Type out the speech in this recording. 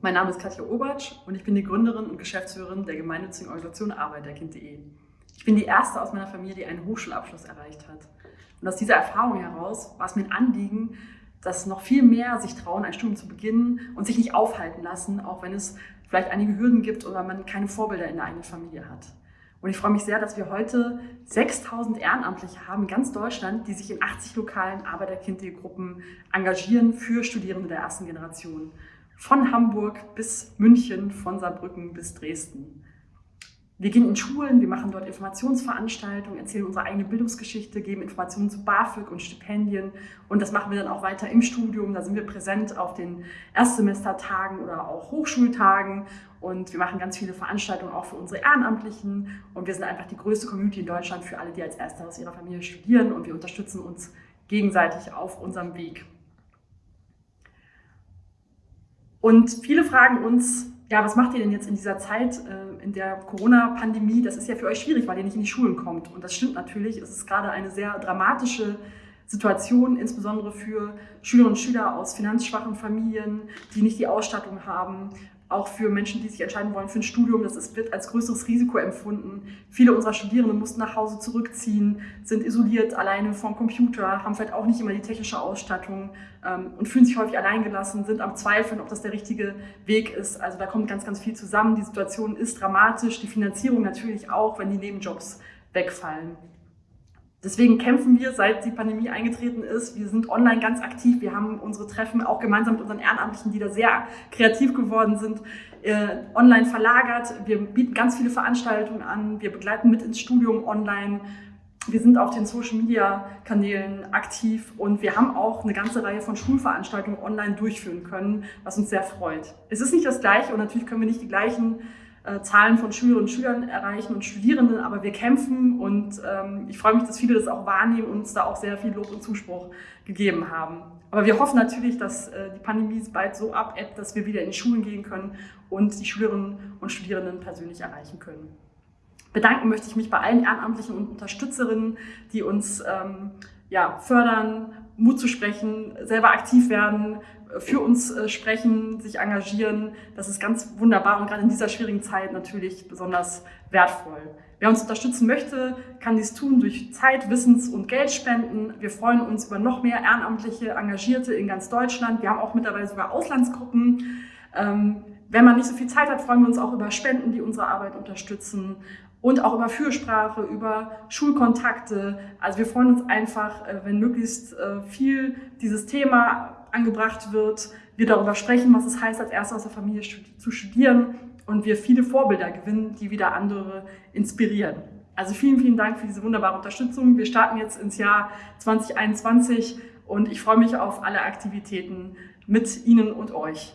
Mein Name ist Katja Obatsch und ich bin die Gründerin und Geschäftsführerin der gemeinnützigen Organisation Arbeiterkind.de. Ich bin die erste aus meiner Familie, die einen Hochschulabschluss erreicht hat. Und aus dieser Erfahrung heraus war es mir ein Anliegen, dass noch viel mehr sich trauen, ein Studium zu beginnen und sich nicht aufhalten lassen, auch wenn es vielleicht einige Hürden gibt oder man keine Vorbilder in der eigenen Familie hat. Und ich freue mich sehr, dass wir heute 6000 Ehrenamtliche haben in ganz Deutschland, die sich in 80 lokalen Arbeiterkind.de-Gruppen engagieren für Studierende der ersten Generation von Hamburg bis München, von Saarbrücken bis Dresden. Wir gehen in Schulen, wir machen dort Informationsveranstaltungen, erzählen unsere eigene Bildungsgeschichte, geben Informationen zu BAföG und Stipendien und das machen wir dann auch weiter im Studium. Da sind wir präsent auf den Erstsemestertagen oder auch Hochschultagen und wir machen ganz viele Veranstaltungen auch für unsere Ehrenamtlichen und wir sind einfach die größte Community in Deutschland für alle, die als Erste aus ihrer Familie studieren und wir unterstützen uns gegenseitig auf unserem Weg. Und viele fragen uns, ja, was macht ihr denn jetzt in dieser Zeit, äh, in der Corona-Pandemie? Das ist ja für euch schwierig, weil ihr nicht in die Schulen kommt. Und das stimmt natürlich. Es ist gerade eine sehr dramatische Situation, insbesondere für Schülerinnen und Schüler aus finanzschwachen Familien, die nicht die Ausstattung haben, auch für Menschen, die sich entscheiden wollen für ein Studium. Das wird als größeres Risiko empfunden. Viele unserer Studierenden mussten nach Hause zurückziehen, sind isoliert, alleine vom Computer, haben vielleicht auch nicht immer die technische Ausstattung ähm, und fühlen sich häufig alleingelassen, sind am Zweifeln, ob das der richtige Weg ist. Also da kommt ganz, ganz viel zusammen. Die Situation ist dramatisch, die Finanzierung natürlich auch, wenn die Nebenjobs wegfallen. Deswegen kämpfen wir, seit die Pandemie eingetreten ist. Wir sind online ganz aktiv. Wir haben unsere Treffen auch gemeinsam mit unseren Ehrenamtlichen, die da sehr kreativ geworden sind, äh, online verlagert. Wir bieten ganz viele Veranstaltungen an. Wir begleiten mit ins Studium online. Wir sind auf den Social-Media-Kanälen aktiv und wir haben auch eine ganze Reihe von Schulveranstaltungen online durchführen können, was uns sehr freut. Es ist nicht das Gleiche und natürlich können wir nicht die gleichen Zahlen von Schülerinnen und Schülern erreichen und Studierenden, aber wir kämpfen und ähm, ich freue mich, dass viele das auch wahrnehmen und uns da auch sehr viel Lob und Zuspruch gegeben haben. Aber wir hoffen natürlich, dass äh, die Pandemie bald so abebbt, dass wir wieder in die Schulen gehen können und die Schülerinnen und Studierenden persönlich erreichen können. Bedanken möchte ich mich bei allen Ehrenamtlichen und Unterstützerinnen, die uns ähm, ja, fördern, Mut zu sprechen, selber aktiv werden, für uns äh, sprechen, sich engagieren. Das ist ganz wunderbar und gerade in dieser schwierigen Zeit natürlich besonders wertvoll. Wer uns unterstützen möchte, kann dies tun durch Zeit, Wissens- und Geldspenden. Wir freuen uns über noch mehr ehrenamtliche Engagierte in ganz Deutschland. Wir haben auch mittlerweile sogar Auslandsgruppen. Ähm, wenn man nicht so viel Zeit hat, freuen wir uns auch über Spenden, die unsere Arbeit unterstützen und auch über Fürsprache, über Schulkontakte. Also wir freuen uns einfach, äh, wenn möglichst äh, viel dieses Thema angebracht wird, wir darüber sprechen, was es heißt, als Erster aus der Familie zu studieren und wir viele Vorbilder gewinnen, die wieder andere inspirieren. Also vielen, vielen Dank für diese wunderbare Unterstützung. Wir starten jetzt ins Jahr 2021 und ich freue mich auf alle Aktivitäten mit Ihnen und euch.